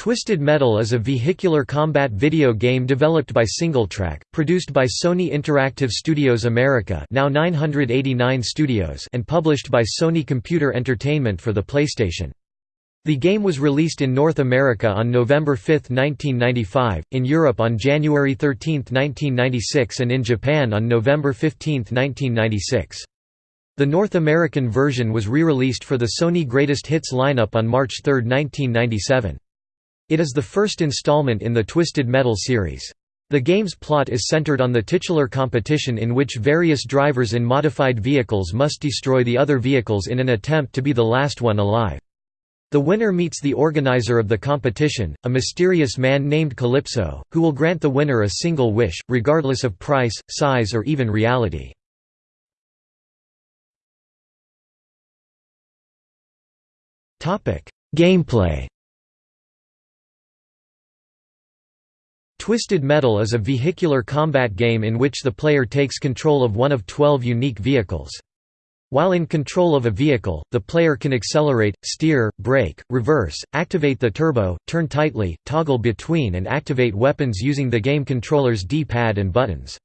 Twisted Metal is a vehicular combat video game developed by SingleTrac, produced by Sony Interactive Studios America now 989 Studios and published by Sony Computer Entertainment for the PlayStation. The game was released in North America on November 5, 1995, in Europe on January 13, 1996 and in Japan on November 15, 1996. The North American version was re-released for the Sony Greatest Hits lineup on March 3, 1997. It is the first installment in the Twisted Metal series. The game's plot is centered on the titular competition in which various drivers in modified vehicles must destroy the other vehicles in an attempt to be the last one alive. The winner meets the organizer of the competition, a mysterious man named Calypso, who will grant the winner a single wish, regardless of price, size or even reality. Gameplay Twisted Metal is a vehicular combat game in which the player takes control of one of 12 unique vehicles. While in control of a vehicle, the player can accelerate, steer, brake, reverse, activate the turbo, turn tightly, toggle between and activate weapons using the game controller's D-pad and buttons.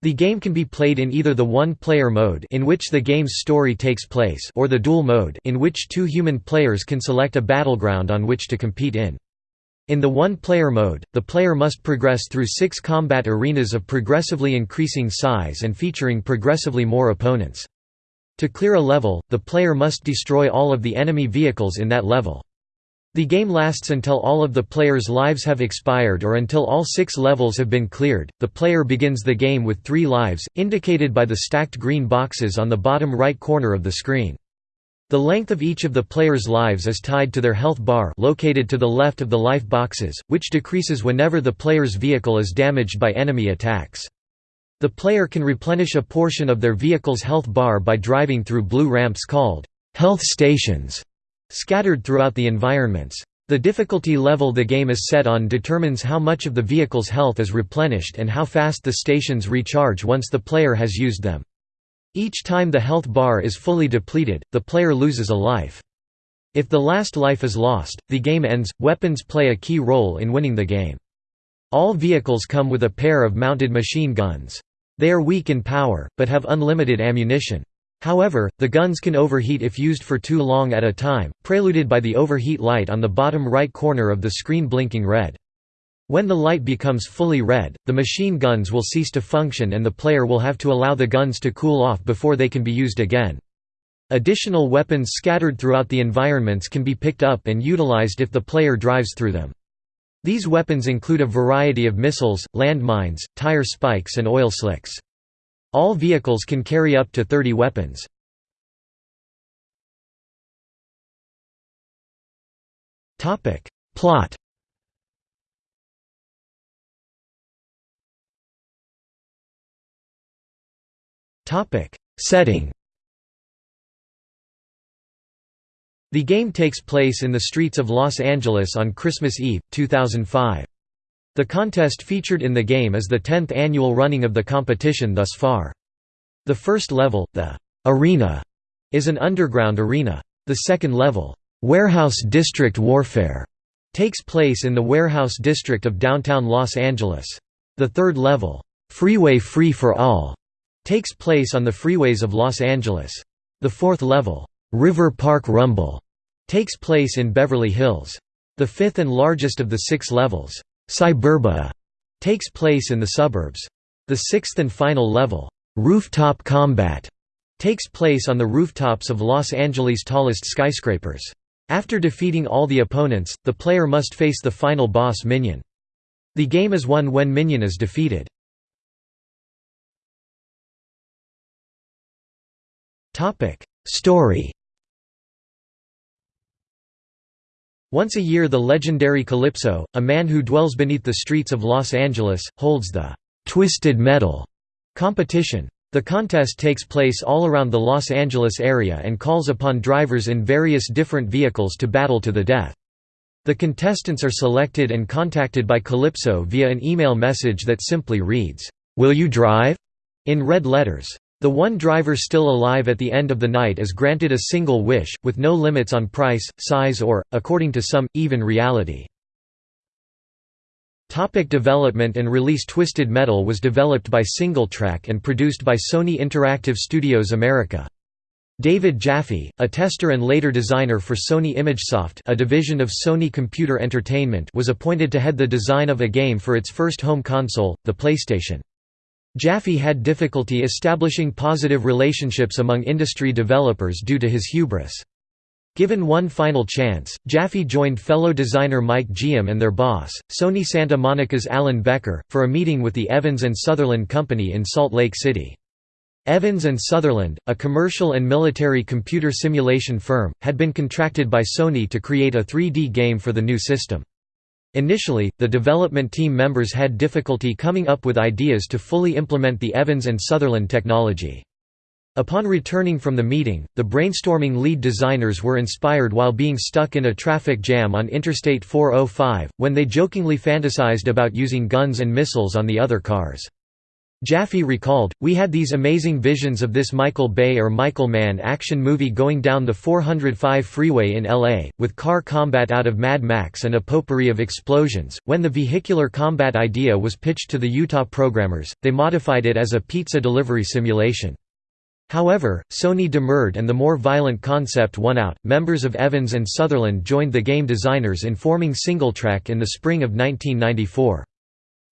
The game can be played in either the one-player mode in which the game's story takes place or the dual mode in which two human players can select a battleground on which to compete in. In the one-player mode, the player must progress through six combat arenas of progressively increasing size and featuring progressively more opponents. To clear a level, the player must destroy all of the enemy vehicles in that level. The game lasts until all of the player's lives have expired or until all six levels have been cleared. The player begins the game with three lives, indicated by the stacked green boxes on the bottom right corner of the screen. The length of each of the player's lives is tied to their health bar located to the left of the life boxes, which decreases whenever the player's vehicle is damaged by enemy attacks. The player can replenish a portion of their vehicle's health bar by driving through blue ramps called health stations, scattered throughout the environments. The difficulty level the game is set on determines how much of the vehicle's health is replenished and how fast the stations recharge once the player has used them. Each time the health bar is fully depleted, the player loses a life. If the last life is lost, the game ends. Weapons play a key role in winning the game. All vehicles come with a pair of mounted machine guns. They are weak in power, but have unlimited ammunition. However, the guns can overheat if used for too long at a time, preluded by the overheat light on the bottom right corner of the screen blinking red. When the light becomes fully red, the machine guns will cease to function and the player will have to allow the guns to cool off before they can be used again. Additional weapons scattered throughout the environments can be picked up and utilized if the player drives through them. These weapons include a variety of missiles, landmines, tire spikes and oil slicks. All vehicles can carry up to 30 weapons. Plot Setting The game takes place in the streets of Los Angeles on Christmas Eve, 2005. The contest featured in the game is the 10th annual running of the competition thus far. The first level, the «arena», is an underground arena. The second level, «warehouse district warfare», takes place in the warehouse district of downtown Los Angeles. The third level, «freeway free for all», takes place on the freeways of Los Angeles. The fourth level, River Park Rumble, takes place in Beverly Hills. The fifth and largest of the six levels, Cyburbia, takes place in the suburbs. The sixth and final level, Rooftop Combat, takes place on the rooftops of Los Angeles' tallest skyscrapers. After defeating all the opponents, the player must face the final boss Minion. The game is won when Minion is defeated. Topic: Story. Once a year the legendary Calypso, a man who dwells beneath the streets of Los Angeles, holds the «Twisted Metal» competition. The contest takes place all around the Los Angeles area and calls upon drivers in various different vehicles to battle to the death. The contestants are selected and contacted by Calypso via an email message that simply reads, "'Will you drive?' in red letters. The one driver still alive at the end of the night is granted a single wish, with no limits on price, size or, according to some, even reality. Topic development and release Twisted Metal was developed by SingleTrac and produced by Sony Interactive Studios America. David Jaffe, a tester and later designer for Sony ImageSoft a division of Sony Computer Entertainment was appointed to head the design of a game for its first home console, the PlayStation. Jaffe had difficulty establishing positive relationships among industry developers due to his hubris. Given one final chance, Jaffe joined fellow designer Mike Giam and their boss, Sony Santa Monica's Alan Becker, for a meeting with the Evans and Sutherland Company in Salt Lake City. Evans and Sutherland, a commercial and military computer simulation firm, had been contracted by Sony to create a 3D game for the new system. Initially, the development team members had difficulty coming up with ideas to fully implement the Evans and Sutherland technology. Upon returning from the meeting, the brainstorming lead designers were inspired while being stuck in a traffic jam on Interstate 405, when they jokingly fantasized about using guns and missiles on the other cars. Jaffe recalled, We had these amazing visions of this Michael Bay or Michael Mann action movie going down the 405 freeway in LA, with car combat out of Mad Max and a potpourri of explosions. When the vehicular combat idea was pitched to the Utah programmers, they modified it as a pizza delivery simulation. However, Sony demurred and the more violent concept won out. Members of Evans and Sutherland joined the game designers in forming SingleTrac in the spring of 1994.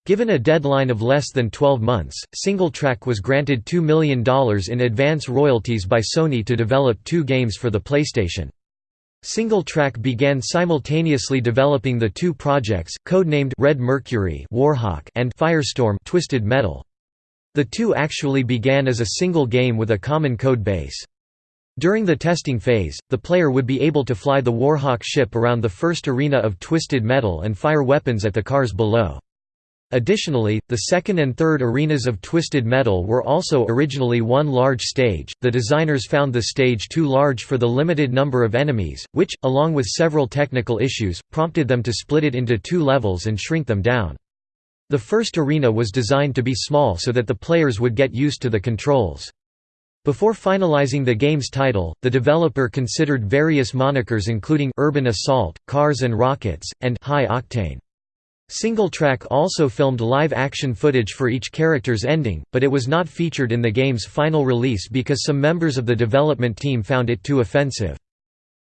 Given a deadline of less than 12 months, SingleTrac was granted $2 million in advance royalties by Sony to develop two games for the PlayStation. SingleTrac began simultaneously developing the two projects, codenamed Red Mercury Warhawk and Firestorm Twisted Metal. The two actually began as a single game with a common code base. During the testing phase, the player would be able to fly the Warhawk ship around the first arena of Twisted Metal and fire weapons at the cars below. Additionally, the second and third arenas of Twisted Metal were also originally one large stage. The designers found the stage too large for the limited number of enemies, which, along with several technical issues, prompted them to split it into two levels and shrink them down. The first arena was designed to be small so that the players would get used to the controls. Before finalizing the game's title, the developer considered various monikers including Urban Assault, Cars and Rockets, and High Octane. SingleTrac also filmed live-action footage for each character's ending, but it was not featured in the game's final release because some members of the development team found it too offensive.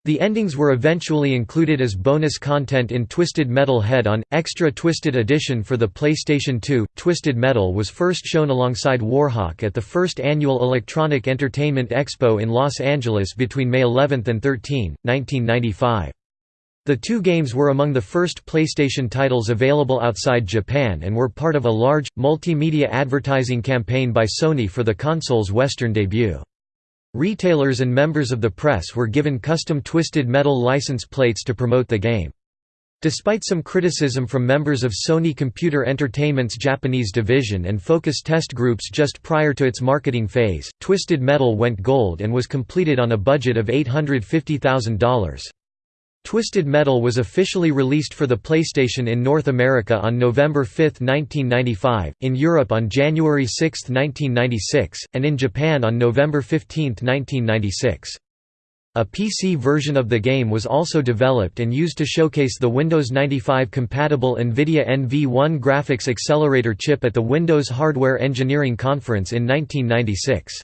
The endings were eventually included as bonus content in Twisted Metal Head-On, Extra Twisted Edition for the PlayStation 2. Twisted Metal was first shown alongside Warhawk at the first annual Electronic Entertainment Expo in Los Angeles between May 11 and 13, 1995. The two games were among the first PlayStation titles available outside Japan and were part of a large, multimedia advertising campaign by Sony for the console's Western debut. Retailers and members of the press were given custom Twisted Metal license plates to promote the game. Despite some criticism from members of Sony Computer Entertainment's Japanese division and focus test groups just prior to its marketing phase, Twisted Metal went gold and was completed on a budget of $850,000. Twisted Metal was officially released for the PlayStation in North America on November 5, 1995, in Europe on January 6, 1996, and in Japan on November 15, 1996. A PC version of the game was also developed and used to showcase the Windows 95-compatible NVIDIA NV1 graphics accelerator chip at the Windows Hardware Engineering Conference in 1996.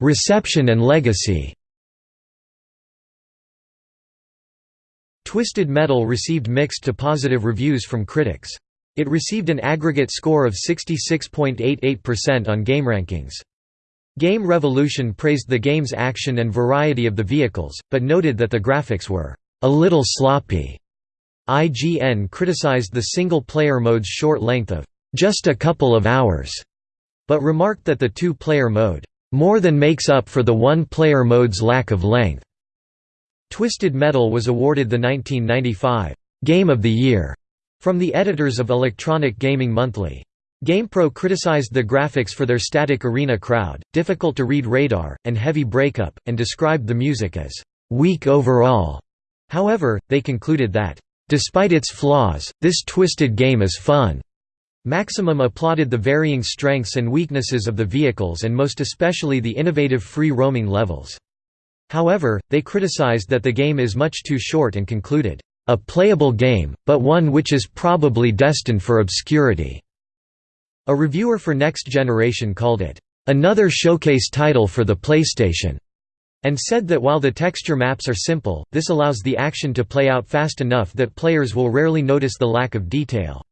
Reception and legacy Twisted Metal received mixed to positive reviews from critics. It received an aggregate score of 66.88% on GameRankings. Game Revolution praised the game's action and variety of the vehicles, but noted that the graphics were a little sloppy. IGN criticized the single-player mode's short length of just a couple of hours, but remarked that the two-player mode more than makes up for the one-player mode's lack of length. Twisted Metal was awarded the 1995 Game of the Year from the editors of Electronic Gaming Monthly. GamePro criticized the graphics for their static arena crowd, difficult to read radar, and heavy breakup, and described the music as weak overall. However, they concluded that, despite its flaws, this twisted game is fun. Maximum applauded the varying strengths and weaknesses of the vehicles and most especially the innovative free roaming levels. However, they criticized that the game is much too short and concluded, "...a playable game, but one which is probably destined for obscurity." A reviewer for Next Generation called it, "...another showcase title for the PlayStation." and said that while the texture maps are simple, this allows the action to play out fast enough that players will rarely notice the lack of detail.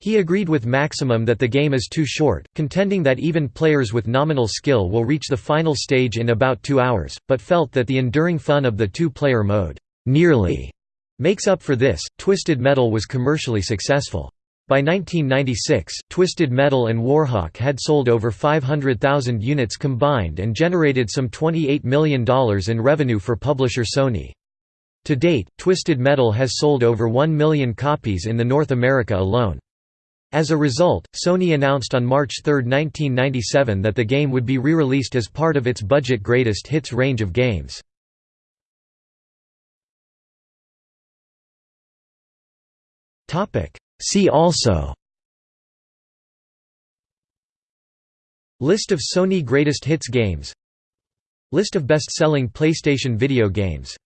He agreed with Maximum that the game is too short, contending that even players with nominal skill will reach the final stage in about two hours, but felt that the enduring fun of the two-player mode nearly makes up for this. Twisted Metal was commercially successful. By 1996, Twisted Metal and Warhawk had sold over 500,000 units combined and generated some $28 million in revenue for publisher Sony. To date, Twisted Metal has sold over 1 million copies in the North America alone. As a result, Sony announced on March 3, 1997 that the game would be re-released as part of its budget greatest hits range of games. See also List of Sony Greatest Hits games List of best-selling PlayStation video games